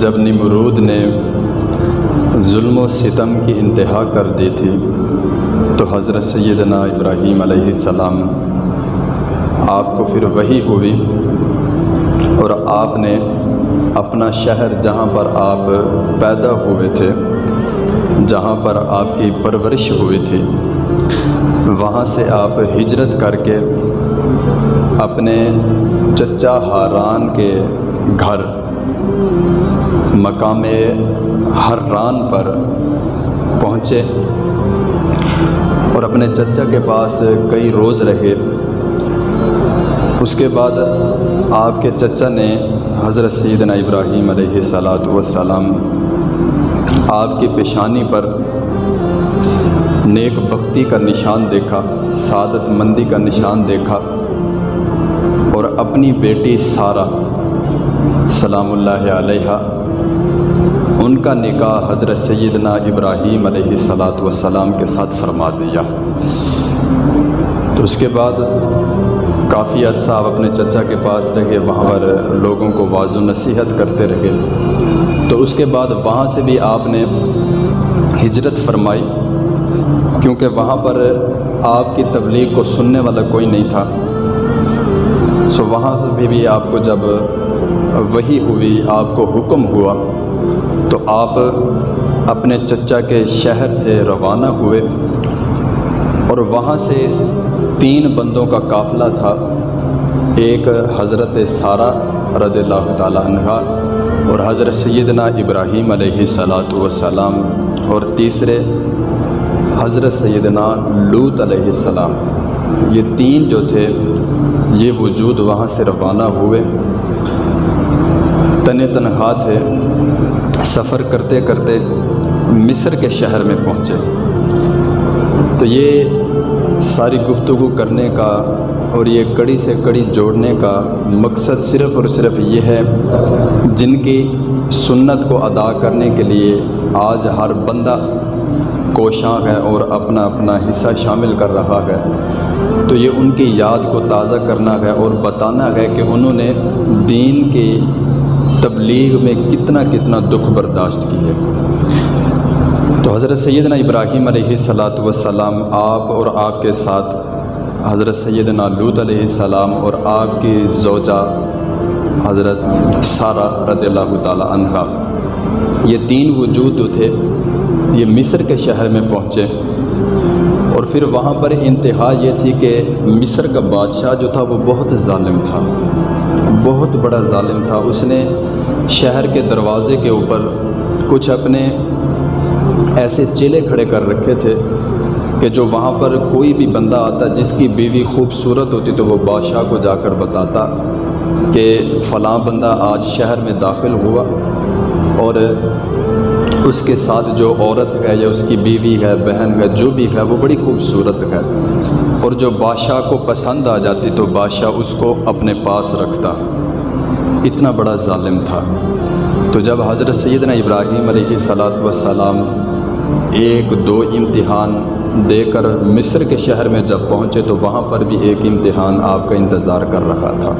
جب نمرود نے ظلم و ستم کی انتہا کر دی تھی، تو حضرت سیدنا ابراہیم علیہ السلام آپ کو پھر وہی ہوئی اور آپ نے اپنا شہر جہاں پر آپ پیدا ہوئے تھے، جہاں پر آپ کی پرورش ہوئی تھی، وہاں سے آپ ہجرت کر کے اپنے چچا ہاران کے گھر مقام حران پر پہنچے اور اپنے چچا کے پاس کئی روز رہے۔ اس کے بعد آپ کے چچا نے حضرت سیدنا ابراہیم علیہ صلاۃ وسلام آپ کی پیشانی پر نیک بختی کا نشان دیکھا، سعادت مندی کا نشان دیکھا اور اپنی بیٹی سارہ سلام اللہ علیہ ان کا نکاح حضرت سیدنا ابراہیم علیہ صلاۃ وسلام کے ساتھ فرما دیا۔ تو اس کے بعد کافی عرصہ آپ اپنے چچا کے پاس رہے وہاں پر لوگوں کو واض و نصیحت کرتے رہے۔ تو اس کے بعد وہاں سے بھی آپ نے ہجرت فرمائی کیونکہ وہاں پر آپ کی تبلیغ کو سننے والا کوئی نہیں تھا۔ سو وہاں سے بھی, بھی آپ کو جب وہی ہوئی آپ کو حکم ہوا، تو آپ اپنے چچا کے شہر سے روانہ ہوئے اور وہاں سے تین بندوں کا قافلہ تھا، ایک حضرت سارہ رضی اللہ تعالیٰ عنہ اور حضرت سیدنا ابراہیم علیہ صلاۃ وسلام اور تیسرے حضرت سیدنا لوت علیہ السلام۔ یہ تین جو تھے، یہ وجود وہاں سے روانہ ہوئے۔ تن تنخواہ تھے سفر کرتے کرتے مصر کے شہر میں پہنچے۔ تو یہ ساری گفتگو کرنے کا اور یہ کڑی سے کڑی جوڑنے کا مقصد صرف اور صرف یہ ہے، جن کی سنت کو ادا کرنے کے لیے آج ہر بندہ کوشاں ہے اور اپنا اپنا حصہ شامل کر رہا ہے۔ تو یہ ان کی یاد کو تازہ کرنا ہے اور بتانا ہے کہ انہوں نے دین کی تبلیغ میں کتنا کتنا دکھ برداشت کی ہے۔ تو حضرت سیدنا ابراہیم علیہ صلاۃ وسلام آپ اور آپ کے ساتھ، حضرت سیدنا لوت علیہ السلام اور آپ کی زوجہ حضرت سارہ رضی اللہ تعالیٰ عنہ یہ تین وجود جو تھے، یہ مصر کے شہر میں پہنچے۔ اور پھر وہاں پر انتہا یہ تھی کہ مصر کا بادشاہ جو تھا وہ بہت ظالم تھا۔ بہت بڑا ظالم تھا۔ اس نے شہر کے دروازے کے اوپر کچھ اپنے ایسے چیلے کھڑے کر رکھے تھے کہ جو وہاں پر کوئی بھی بندہ آتا جس کی بیوی خوبصورت ہوتی تو وہ بادشاہ کو جا کر بتاتا کہ فلاں بندہ آج شہر میں داخل ہوا اور اس کے ساتھ جو عورت ہے یا اس کی بیوی ہے، بہن ہے، جو بھی ہے، وہ بڑی خوبصورت ہے۔ اور جو بادشاہ کو پسند آ جاتی تو بادشاہ اس کو اپنے پاس رکھتا۔ اتنا بڑا ظالم تھا۔ تو جب حضرت سیدنا ابراہیم علیہ صلاۃ وسلام ایک دو امتحان دے کر مصر کے شہر میں جب پہنچے تو وہاں پر بھی ایک امتحان آپ کا انتظار کر رہا تھا۔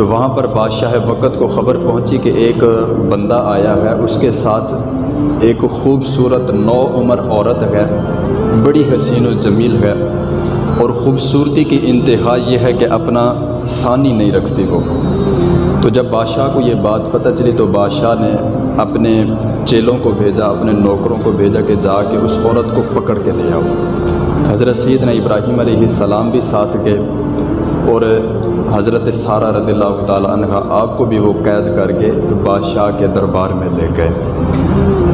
تو وہاں پر بادشاہ وقت کو خبر پہنچی کہ ایک بندہ آیا ہے۔ اس کے ساتھ ایک خوبصورت نو عمر عورت ہے۔ بڑی حسین و جمیل ہے۔ اور خوبصورتی کی انتہا یہ ہے کہ اپنا ثانی نہیں رکھتی وہ۔ تو جب بادشاہ کو یہ بات پتہ چلی تو بادشاہ نے اپنے چیلوں کو بھیجا، اپنے نوکروں کو بھیجا کہ جا کے اس عورت کو پکڑ کے لے آؤ۔ حضرت سیدنا ابراہیم علیہ السلام بھی ساتھ گئے اور حضرت سارہ رضی اللہ تعالیٰ عنہ آپ کو بھی وہ قید کر کے بادشاہ کے دربار میں لے گئے۔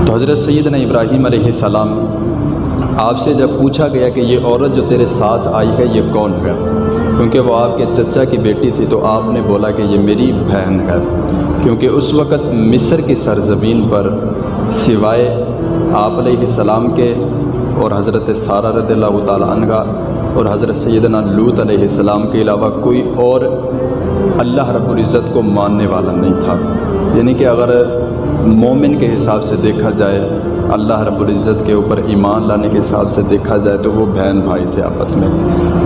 تو حضرت سیدنا ابراہیم علیہ السلام آپ سے جب پوچھا گیا کہ یہ عورت جو تیرے ساتھ آئی ہے یہ کون ہے؟ کیونکہ وہ آپ کے چچا کی بیٹی تھی تو آپ نے بولا کہ یہ میری بہن ہے۔ کیونکہ اس وقت مصر کی سرزمین پر سوائے آپ علیہ السلام کے اور حضرت سارہ رضی اللہ تعالیٰ عنہ اور حضرت سیدنا لوت علیہ السلام کے علاوہ کوئی اور اللہ رب العزت کو ماننے والا نہیں تھا۔ یعنی کہ اگر مومن کے حساب سے دیکھا جائے، اللہ رب العزت کے اوپر ایمان لانے کے حساب سے دیکھا جائے تو وہ بہن بھائی تھے آپس میں۔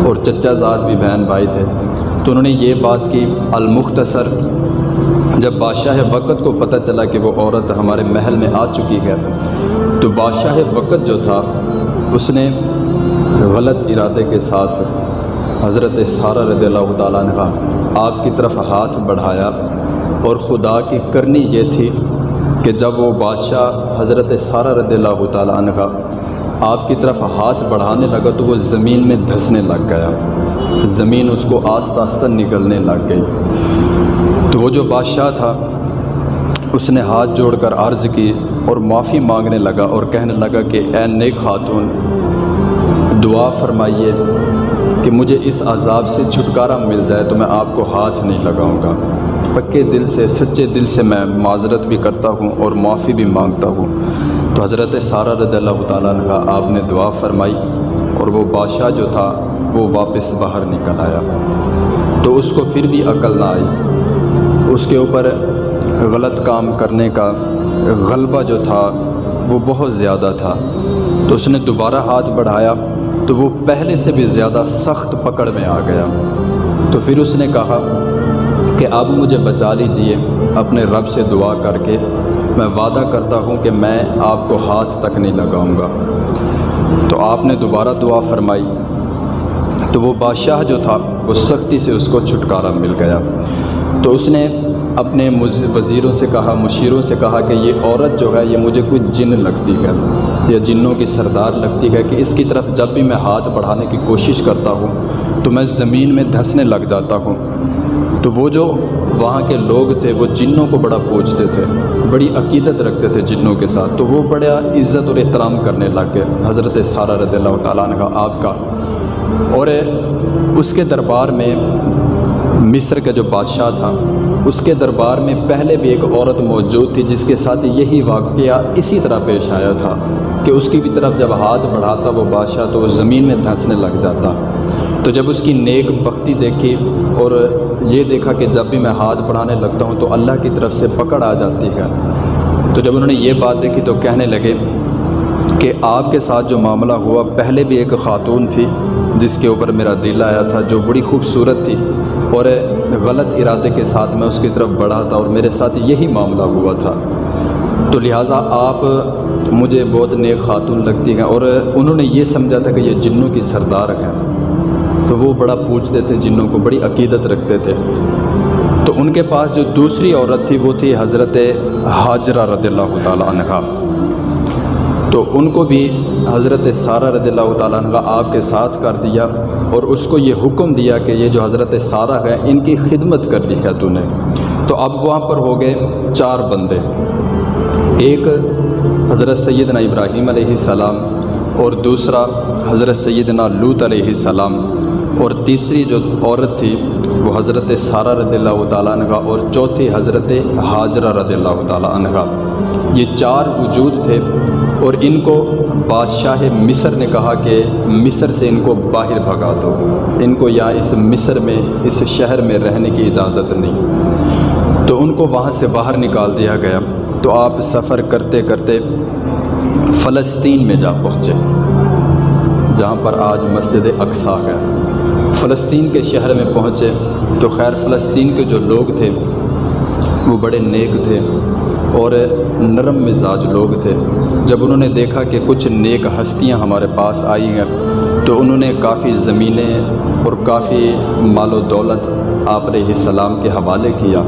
اور چچا زاد بھی بہن بھائی تھے۔ تو انہوں نے یہ بات کی، المختصر، جب بادشاہ وقت کو پتہ چلا کہ وہ عورت ہمارے محل میں آ چکی ہے، تو بادشاہ وقت جو تھا، اس نے غلط ارادے کے ساتھ حضرت سارہ رضی اللہ تعالیٰ نے آپ کی طرف ہاتھ بڑھایا اور خدا کی کرنی یہ تھی کہ جب وہ بادشاہ حضرت سارہ رضی اللہ تعالیٰ عنہ آپ کی طرف ہاتھ بڑھانے لگا تو وہ زمین میں دھسنے لگ گیا۔ زمین اس کو آستہ آستہ نکلنے لگ گئی۔ تو وہ جو بادشاہ تھا، اس نے ہاتھ جوڑ کر عرض کی اور معافی مانگنے لگا اور کہنے لگا کہ اے نیک خاتون دعا فرمائیے کہ مجھے اس عذاب سے چھٹکارا مل جائے تو میں آپ کو ہاتھ نہیں لگاؤں گا۔ پکے دل سے، سچے دل سے میں معذرت بھی کرتا ہوں اور معافی بھی مانگتا ہوں۔ تو حضرت سارہ رضی اللہ تعالیٰ عنہ آپ نے دعا فرمائی اور وہ بادشاہ جو تھا وہ واپس باہر نکل آیا۔ تو اس کو پھر بھی عقل نہ آئی۔ اس کے اوپر غلط کام کرنے کا غلبہ جو تھا وہ بہت زیادہ تھا۔ تو اس نے دوبارہ ہاتھ بڑھایا۔ تو وہ پہلے سے بھی زیادہ سخت پکڑ میں آ گیا۔ تو پھر اس نے کہا کہ اب مجھے بچا لیجیے اپنے رب سے دعا کر کے۔ میں وعدہ کرتا ہوں کہ میں آپ کو ہاتھ تک نہیں لگاؤں گا۔ تو آپ نے دوبارہ دعا فرمائی۔ تو وہ بادشاہ جو تھا، وہ سختی سے اس کو چھٹکارا مل گیا۔ تو اس نے اپنے وزیروں سے کہا، مشیروں سے کہا کہ یہ عورت جو ہے، یہ مجھے کوئی جن لگتی ہے، یا جنوں کی سردار لگتی ہے کہ اس کی طرف جب بھی میں ہاتھ بڑھانے کی کوشش کرتا ہوں، تو میں زمین میں دھنسنے لگ جاتا ہوں۔ تو وہ جو وہاں کے لوگ تھے، وہ جنوں کو بڑا پوچھتے تھے، بڑی عقیدت رکھتے تھے جنوں کے ساتھ۔ تو وہ بڑا عزت اور احترام کرنے لگ گئے۔ حضرت سارہ رضی اللہ تعالیٰ عنہ، آپ کا۔ اور اس کے دربار میں مصر کا جو بادشاہ تھا اس کے دربار میں پہلے بھی ایک عورت موجود تھی جس کے ساتھ یہی واقعہ اسی طرح پیش آیا تھا کہ اس کی بھی طرف جب ہاتھ بڑھاتا وہ بادشاہ تو وہ زمین میں دھنسنے لگ جاتا۔ تو جب اس کی نیک بختی دیکھی اور یہ دیکھا کہ جب بھی میں ہاتھ بڑھانے لگتا ہوں تو اللہ کی طرف سے پکڑ آ جاتی ہے۔ تو جب انہوں نے یہ بات دیکھی تو کہنے لگے کہ آپ کے ساتھ جو معاملہ ہوا، پہلے بھی ایک خاتون تھی جس کے اوپر میرا دل آیا تھا، جو بڑی خوبصورت تھی اور غلط ارادے کے ساتھ میں اس کی طرف بڑھا تھا اور میرے ساتھ یہی معاملہ ہوا تھا۔ تو لہٰذا آپ مجھے بہت نیک خاتون لگتی ہیں اور انہوں نے یہ سمجھا تھا کہ یہ جنوں کی سردار ہیں۔ تو وہ بڑا پوچھتے تھے، جنوں کو بڑی عقیدت رکھتے تھے۔ تو ان کے پاس جو دوسری عورت تھی، وہ تھی حضرت حاجرہ رضی اللہ تعالیٰ عنہ۔ تو ان کو بھی حضرت سارہ رضی اللہ تعالیٰ عنہ آپ کے ساتھ کر دیا اور اس کو یہ حکم دیا کہ یہ جو حضرت سارہ ہے ان کی خدمت کر لی ہے تو نے۔ تو اب وہاں پر ہو گئے چار بندے۔ ایک حضرت سیدنا ابراہیم علیہ السلام اور دوسرا حضرت سیدنا لوت علیہ السلام۔ اور تیسری جو عورت تھی، وہ حضرت سارہ رضی اللہ تعالیٰ عنہ اور چوتھی حضرت حاجرہ رضی اللہ تعالیٰ عنہ۔ یہ چار وجود تھے۔ اور ان کو بادشاہ مصر نے کہا کہ مصر سے ان کو باہر بھگا دو۔ ان کو یہاں اس مصر میں، اس شہر میں رہنے کی اجازت نہیں۔ تو ان کو وہاں سے باہر نکال دیا گیا۔ تو آپ سفر کرتے کرتے فلسطین میں جا پہنچے، جہاں پر آج مسجد اقسا ہے۔ فلسطین کے شہر میں پہنچے تو خیر فلسطین کے جو لوگ تھے، وہ بڑے نیک تھے۔ اور نرم مزاج لوگ تھے۔ جب انہوں نے دیکھا کہ کچھ نیک ہستیاں ہمارے پاس آئی ہیں، تو انہوں نے کافی زمینیں اور کافی مال و دولت آپ علیہ السلام کے حوالے کیا۔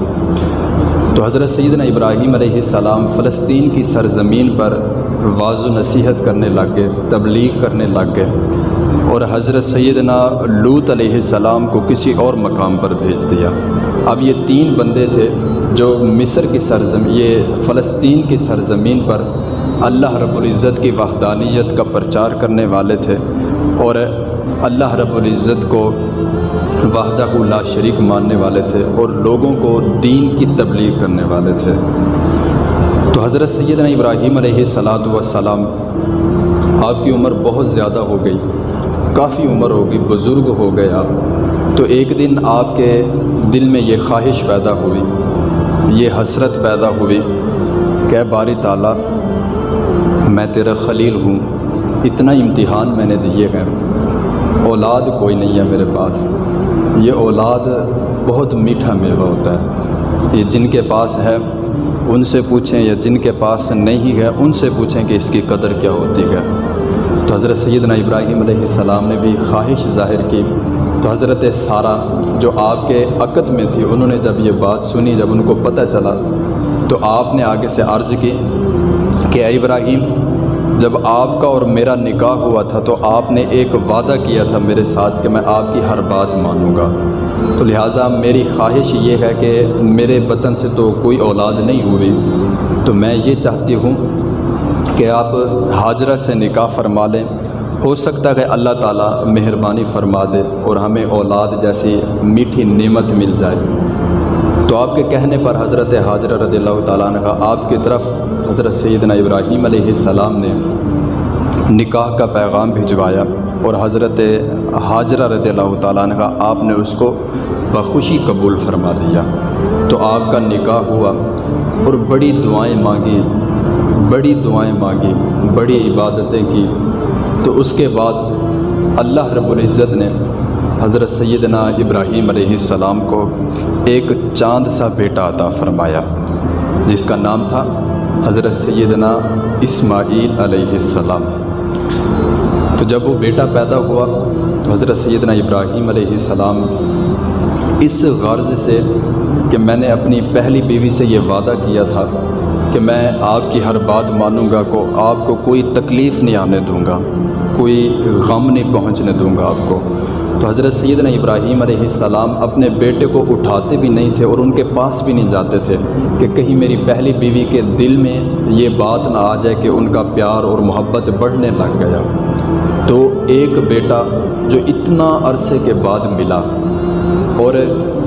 تو حضرت سیدنا ابراہیم علیہ السلام فلسطین کی سرزمین پر واض و نصیحت کرنے لگ گئے تبلیغ کرنے لگ گئے اور حضرت سیدنا لوت علیہ السلام کو کسی اور مقام پر بھیج دیا۔ اب یہ تین بندے تھے جو مصر کی سرزمین یہ فلسطین کی سرزمین پر اللہ رب العزت کی وحدانیت کا پرچار کرنے والے تھے اور اللہ رب العزت کو وحدہ لا شریک ماننے والے تھے اور لوگوں کو دین کی تبلیغ کرنے والے تھے۔ تو حضرت سیدنا ابراہیم علیہ صلاۃ وسلام آپ کی عمر بہت زیادہ ہو گئی، کافی عمر ہوگی، بزرگ ہو گئے آپ تو ایک دن آپ کے دل میں یہ خواہش پیدا ہوئی، یہ حسرت پیدا ہوئی کہ باری تعالیٰ، میں تیرا خلیل ہوں، اتنا امتحان میں نے دیے ہیں۔ اولاد کوئی نہیں ہے میرے پاس۔ یہ اولاد بہت میٹھا میوہ ہوتا ہے۔ یہ جن کے پاس ہے، ان سے پوچھیں، یا جن کے پاس نہیں ہے، ان سے پوچھیں کہ اس کی قدر کیا ہوتی ہے۔ تو حضرت سیدنا ابراہیم علیہ السلام نے بھی خواہش ظاہر کی تو حضرت سارہ جو آپ کے عقد میں تھی، انہوں نے جب یہ بات سنی، جب ان کو پتہ چلا، تو آپ نے آگے سے عرض کی کہ اے ابراہیم، جب آپ کا اور میرا نکاح ہوا تھا، تو آپ نے ایک وعدہ کیا تھا میرے ساتھ کہ میں آپ کی ہر بات مانوں گا۔ تو لہٰذا میری خواہش یہ ہے کہ میرے وطن سے تو کوئی اولاد نہیں ہوئی۔ تو میں یہ چاہتی ہوں کہ آپ حاجرہ سے نکاح فرما لیں۔ ہو سکتا ہے اللہ تعالیٰ مہربانی فرما دے اور ہمیں اولاد جیسی میٹھی نعمت مل جائے۔ تو آپ کے کہنے پر حضرت حاجرہ رضی اللہ تعالیٰ عنہ آپ کی طرف حضرت سیدنا ابراہیم علیہ السلام نے نکاح کا پیغام بھجوایا اور حضرت حاجرہ رضی اللہ تعالیٰ عنہ، آپ نے اس کو بخوشی قبول فرما لیا تو آپ کا نکاح ہوا اور بڑی دعائیں مانگی، بڑی دعائیں مانگی، بڑی عبادتیں کی۔ تو اس کے بعد اللہ رب العزت نے حضرت سیدنا ابراہیم علیہ السلام کو ایک چاند سا بیٹا عطا فرمایا، جس کا نام تھا حضرت سیدنا اسماعیل علیہ السلام۔ تو جب وہ بیٹا پیدا ہوا تو حضرت سیدنا ابراہیم علیہ السلام اس غرض سے کہ میں نے اپنی پہلی بیوی سے یہ وعدہ کیا تھا کہ میں آپ کی ہر بات مانوں گا، کو آپ کو کوئی تکلیف نہیں آنے دوں گا۔ کوئی غم نہیں پہنچنے دوں گا آپ کو۔ تو حضرت سیدنا ابراہیم علیہ السلام اپنے بیٹے کو اٹھاتے بھی نہیں تھے اور ان کے پاس بھی نہیں جاتے تھے کہ کہیں میری پہلی بیوی کے دل میں یہ بات نہ آ جائے کہ ان کا پیار اور محبت بڑھنے لگ گیا۔ تو ایک بیٹا جو اتنا عرصے کے بعد ملا اور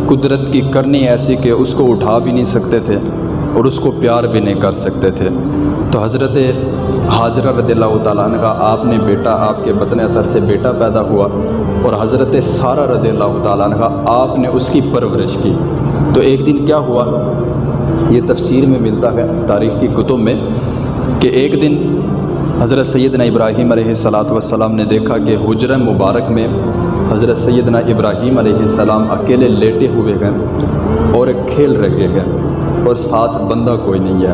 قدرت کی کرنی ایسی کہ اس کو اٹھا بھی نہیں سکتے تھے اور اس کو پیار بھی نہیں کر سکتے تھے۔ تو حضرت حاجرہ رضی اللہ تعالیٰ عنہ کا آپ نے بیٹا آپ کے بطن اثر سے بیٹا پیدا ہوا اور حضرت سارہ رضی اللہ تعالیٰ عنہ آپ نے اس کی پرورش کی۔ تو ایک دن کیا ہوا؟ یہ تفسیر میں ملتا ہے تاریخ کی کتب میں کہ ایک دن حضرت سیدنا ابراہیم علیہ السلاۃ والسلام نے دیکھا کہ حجر مبارک میں حضرت سیدنا ابراہیم علیہ السلام اکیلے لیٹے ہوئے ہیں اور کھیل رہے ہیں۔ اور ساتھ بندہ کوئی نہیں ہے۔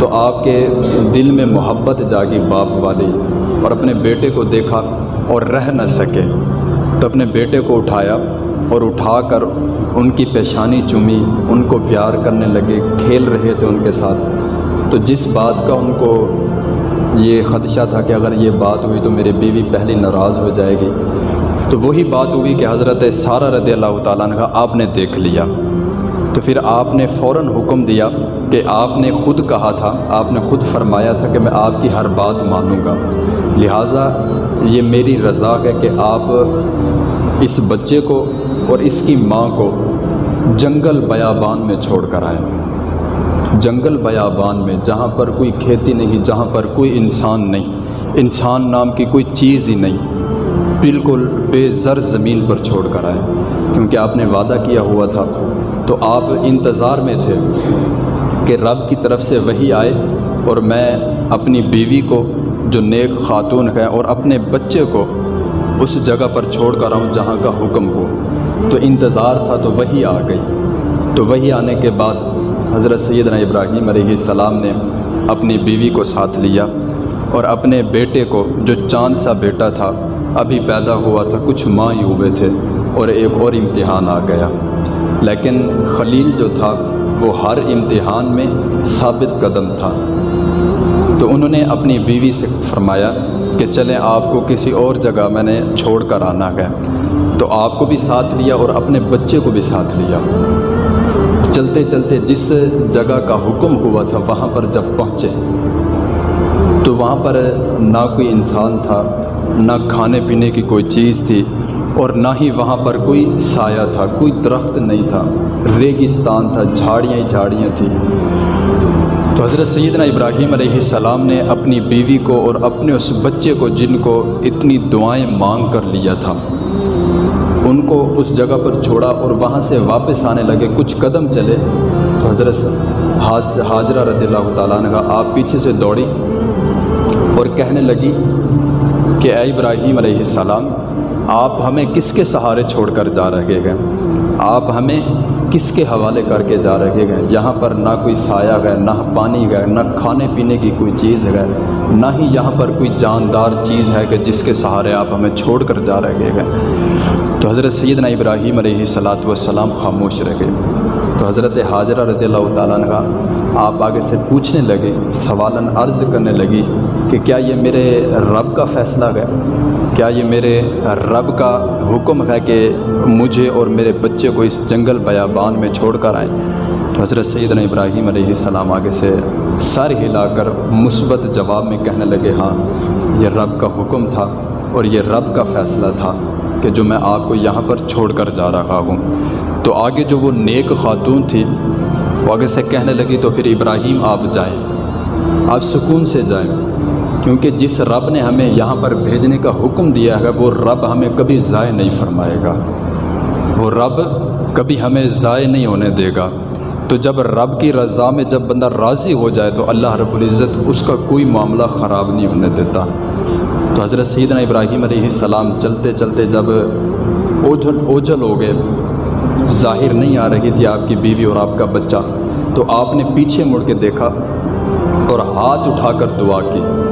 تو آپ کے دل میں محبت جاگی باپ والی اور اپنے بیٹے کو دیکھا اور رہ نہ سکے۔ تو اپنے بیٹے کو اٹھایا اور اٹھا کر ان کی پیشانی چومی، ان کو پیار کرنے لگے، کھیل رہے تھے ان کے ساتھ۔ تو جس بات کا ان کو یہ خدشہ تھا کہ اگر یہ بات ہوئی تو میری بیوی پہلی ناراض ہو جائے گی۔ تو وہی بات ہوئی کہ حضرت سارہ رضی اللہ تعالیٰ نے کہا آپ نے دیکھ لیا۔ تو پھر آپ نے فوراً حکم دیا کہ آپ نے خود کہا تھا، آپ نے خود فرمایا تھا کہ میں آپ کی ہر بات مانوں گا۔ لہٰذا یہ میری رضا ہے کہ آپ اس بچے کو اور اس کی ماں کو جنگل بیابان میں چھوڑ کر آئیں جنگل بیابان میں، جہاں پر کوئی کھیتی نہیں، جہاں پر کوئی انسان نہیں۔ انسان نام کی کوئی چیز ہی نہیں۔ بالکل بے زر زمین پر چھوڑ کر آئیں کیونکہ آپ نے وعدہ کیا ہوا تھا تو آپ انتظار میں تھے کہ رب کی طرف سے وہی آئے اور میں اپنی بیوی کو جو نیک خاتون ہے اور اپنے بچے کو اس جگہ پر چھوڑ کر آؤں جہاں کا حکم ہو۔ تو انتظار تھا تو وہی آ گئی۔ تو وہی آنے کے بعد حضرت سیدنا ابراہیم علیہ السلام نے اپنی بیوی کو ساتھ لیا اور اپنے بیٹے کو جو چاند سا بیٹا تھا، ابھی پیدا ہوا تھا، کچھ ماہ ہی ہوئے تھے اور ایک اور امتحان آ گیا۔ لیکن خلیل جو تھا، وہ ہر امتحان میں ثابت قدم تھا۔ تو انہوں نے اپنی بیوی سے فرمایا کہ چلیں، آپ کو کسی اور جگہ میں نے چھوڑ کر آنا ہے۔ تو آپ کو بھی ساتھ لیا اور اپنے بچے کو بھی ساتھ لیا۔ چلتے چلتے جس جگہ کا حکم ہوا تھا، وہاں پر جب پہنچے، تو وہاں پر نہ کوئی انسان تھا، نہ کھانے پینے کی کوئی چیز تھی اور نہ ہی وہاں پر کوئی سایہ تھا، کوئی درخت نہیں تھا، ریگستان تھا، جھاڑیاں ہی جھاڑیاں تھیں۔ تو حضرت سیدنا ابراہیم علیہ السلام نے اپنی بیوی کو اور اپنے اس بچے کو، جن کو اتنی دعائیں مانگ کر لیا تھا، ان کو اس جگہ پر چھوڑا اور وہاں سے واپس آنے لگے، کچھ قدم چلے۔ تو حضرت حاجرہ رضی اللہ تعالیٰ نے کہا، آپ پیچھے سے دوڑی اور کہنے لگی کہ اے ابراہیم علیہ السلام آپ ہمیں کس کے سہارے چھوڑ کر جا رہے ہیں؟ آپ ہمیں کس کے حوالے کر کے جا رہے گئے یہاں پر نہ کوئی سایہ گئے نہ پانی گئے نہ کھانے پینے کی کوئی چیز ہے، نہ ہی یہاں پر کوئی جاندار چیز ہے کہ جس کے سہارے آپ ہمیں چھوڑ کر جا رہے گئے تو حضرت سیدنا ابراہیم علیہ صلاۃ والسلام خاموش رہ گئے تو حضرت حاضرہ رضی اللہ تعالیٰ عنہ آپ آگے سے پوچھنے لگے، سوالن عرض کرنے لگی کہ کیا یہ میرے رب کا فیصلہ ہے؟ کیا یہ میرے رب کا حکم ہے کہ مجھے اور میرے بچے کو اس جنگل بیابان میں چھوڑ کر آئیں؟ تو حضرت سیدنا ابراہیم علیہ السلام آگے سے سر ہلا کر مثبت جواب میں کہنے لگے ہاں یہ رب کا حکم تھا اور یہ رب کا فیصلہ تھا کہ جو میں آپ کو یہاں پر چھوڑ کر جا رہا ہوں۔ تو آگے جو وہ نیک خاتون تھی، وہ آگے سے کہنے لگی، تو پھر ابراہیم آپ جائیں، آپ سکون سے جائیں۔ کیونکہ جس رب نے ہمیں یہاں پر بھیجنے کا حکم دیا ہے، وہ رب ہمیں کبھی ضائع نہیں فرمائے گا۔ وہ رب کبھی ہمیں ضائع نہیں ہونے دے گا۔ تو جب رب کی رضا میں جب بندہ راضی ہو جائے، تو اللہ رب العزت اس کا کوئی معاملہ خراب نہیں ہونے دیتا۔ تو حضرت سیدنا ابراہیم علیہ السلام چلتے چلتے جب اوجھل اوجھل ہو گئے، ظاہر نہیں آ رہی تھی آپ کی بیوی اور آپ کا بچہ، تو آپ نے پیچھے مڑ کے دیکھا اور ہاتھ اٹھا کر دعا کی۔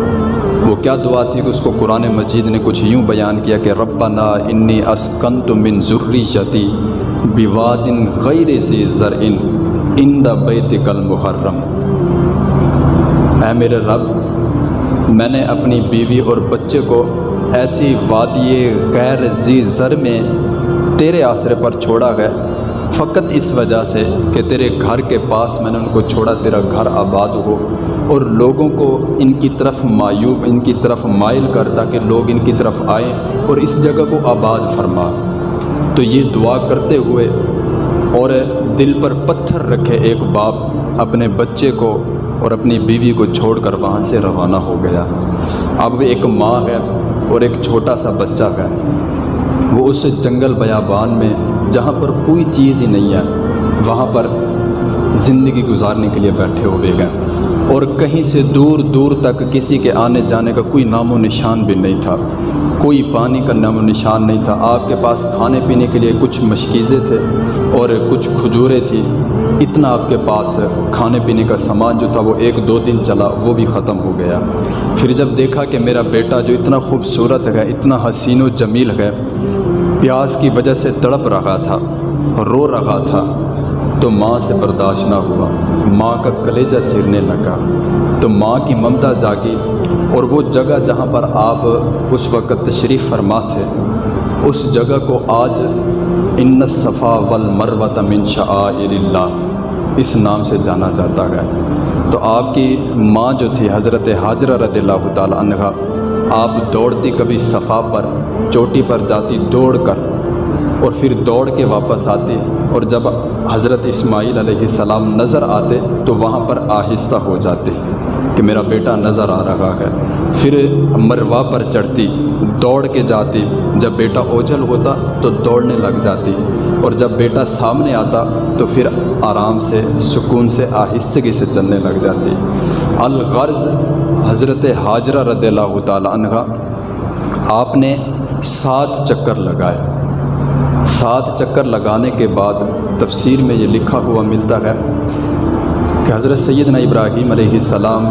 وہ کیا دعا تھی کہ اس کو قرآن مجید نے کچھ یوں بیان کیا کہ ربنا انی اسکنت من ذریتی بوادن غیر ذی زرعن ان دا بیت کل محرم اے میرے رب، میں نے اپنی بیوی اور بچے کو ایسی وادی غیر ذی زر میں تیرے آسرے پر چھوڑا گیا فقط اس وجہ سے کہ تیرے گھر کے پاس میں نے ان کو چھوڑا، تیرا گھر آباد ہو اور لوگوں کو ان کی طرف معیوب ان کی طرف مائل کر تاکہ لوگ ان کی طرف آئیں اور اس جگہ کو آباد فرما۔ تو یہ دعا کرتے ہوئے اور دل پر پتھر رکھے ایک باپ اپنے بچے کو اور اپنی بیوی کو چھوڑ کر وہاں سے روانہ ہو گیا۔ اب ایک ماں ہے اور ایک چھوٹا سا بچہ ہے۔ وہ اس جنگل بیابان میں جہاں پر کوئی چیز ہی نہیں ہے، وہاں پر زندگی گزارنے کے لیے بیٹھے ہوئے گئے اور کہیں سے دور دور تک کسی کے آنے جانے کا کوئی نام و نشان بھی نہیں تھا۔ کوئی پانی کا نام و نشان نہیں تھا۔ آپ کے پاس کھانے پینے کے لیے کچھ مشکیزیں تھے اور کچھ کھجوریں تھیں اتنا آپ کے پاس کھانے پینے کا سامان جو تھا، وہ ایک دو دن چلا، وہ بھی ختم ہو گیا۔ پھر جب دیکھا کہ میرا بیٹا جو اتنا خوبصورت ہے، اتنا حسین و جمیل ہے پیاس کی وجہ سے تڑپ رہا تھا، رو رہا تھا۔ تو ماں سے برداشت نہ ہوا۔ ماں کا کلیجہ چیرنے لگا۔ تو ماں کی ممتا جاگی اور وہ جگہ جہاں پر آپ اس وقت تشریف فرما تھے، اس جگہ کو آج ان صفا والمروۃ من شعائر اللہ اس نام سے جانا جاتا ہے۔ تو آپ کی ماں جو تھی، حضرت حاضرہ رضی اللہ تعالیٰ عنہ آپ دوڑتی کبھی صفا پر، چوٹی پر جاتی دوڑ کر، اور پھر دوڑ کے واپس آتے اور جب حضرت اسماعیل علیہ السلام نظر آتے تو وہاں پر آہستہ ہو جاتے کہ میرا بیٹا نظر آ رہا ہے۔ پھر مروا پر چڑھتی، دوڑ کے جاتی۔ جب بیٹا اوجھل ہوتا تو دوڑنے لگ جاتی۔ اور جب بیٹا سامنے آتا تو پھر آرام سے، سکون سے، آہستگی سے چلنے لگ جاتی۔ الغرض حضرت حاجرہ رضی اللہ تعالیٰ عنہ، آپ نے سات چکر لگائے۔ سات چکر لگانے کے بعد تفسیر میں یہ لکھا ہوا ملتا ہے کہ حضرت سیدنا ابراہیم علیہ السلام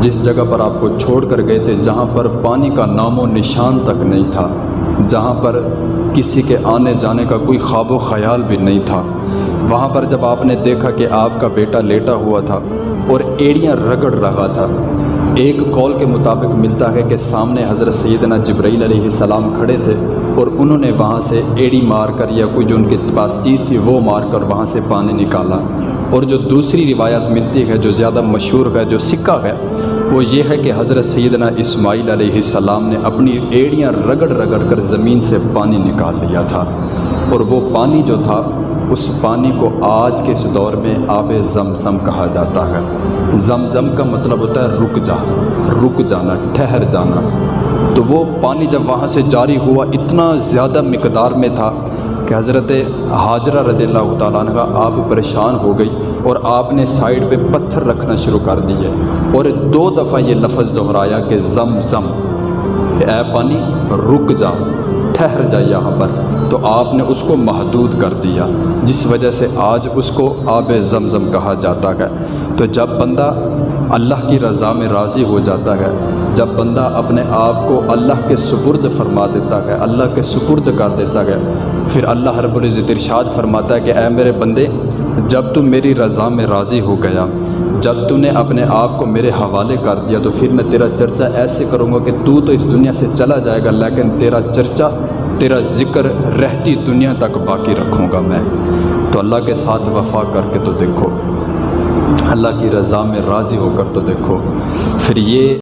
جس جگہ پر آپ کو چھوڑ کر گئے تھے، جہاں پر پانی کا نام و نشان تک نہیں تھا، جہاں پر کسی کے آنے جانے کا کوئی خواب و خیال بھی نہیں تھا۔ وہاں پر جب آپ نے دیکھا کہ آپ کا بیٹا لیٹا ہوا تھا اور ایڑیاں رگڑ رہا تھا ایک کال کے مطابق ملتا ہے کہ سامنے حضرت سیدنا جبرائیل علیہ السلام کھڑے تھے اور انہوں نے وہاں سے ایڑی مار کر یا کوئی جو ان کے پاس چیز تھی وہ مار کر وہاں سے پانی نکالا۔ اور جو دوسری روایت ملتی ہے جو زیادہ مشہور ہے، جو سکہ ہے، وہ یہ ہے کہ حضرت سیدنا اسماعیل علیہ السلام نے اپنی ایڑیاں رگڑ رگڑ کر زمین سے پانی نکال لیا تھا اور وہ پانی جو تھا اس پانی کو آج کے اس دور میں آب زمزم کہا جاتا ہے۔ زمزم کا مطلب ہوتا ہے رک جا، رک جانا، ٹھہر جانا۔ تو وہ پانی جب وہاں سے جاری ہوا اتنا زیادہ مقدار میں تھا کہ حضرت حاجرہ رضی اللہ تعالیٰ عنہ آپ پریشان ہو گئی اور آپ نے سائڈ پہ پتھر رکھنا شروع کر دیے۔ اور دو دفعہ یہ لفظ دہرایا کہ زم زم کہ اے پانی رک جا، ٹھہر جا یہاں پر۔ تو آپ نے اس کو محدود کر دیا، جس وجہ سے آج اس کو آب زمزم کہا جاتا ہے۔ تو جب بندہ اللہ کی رضا میں راضی ہو جاتا ہے، جب بندہ اپنے آپ کو اللہ کے سپرد فرما دیتا ہے، اللہ کے سپرد کر دیتا ہے، پھر اللہ رب العزت ارشاد فرماتا ہے کہ اے میرے بندے، جب تو میری رضا میں راضی ہو گیا، جب تو نے اپنے آپ کو میرے حوالے کر دیا، تو پھر میں تیرا چرچا ایسے کروں گا کہ تو تو اس دنیا سے چلا جائے گا، لیکن تیرا چرچا تیرا ذکر رہتی دنیا تک باقی رکھوں گا میں۔ تو اللہ کے ساتھ وفا کر کے تو دیکھو۔ اللہ کی رضا میں راضی ہو کر تو دیکھو۔ پھر یہ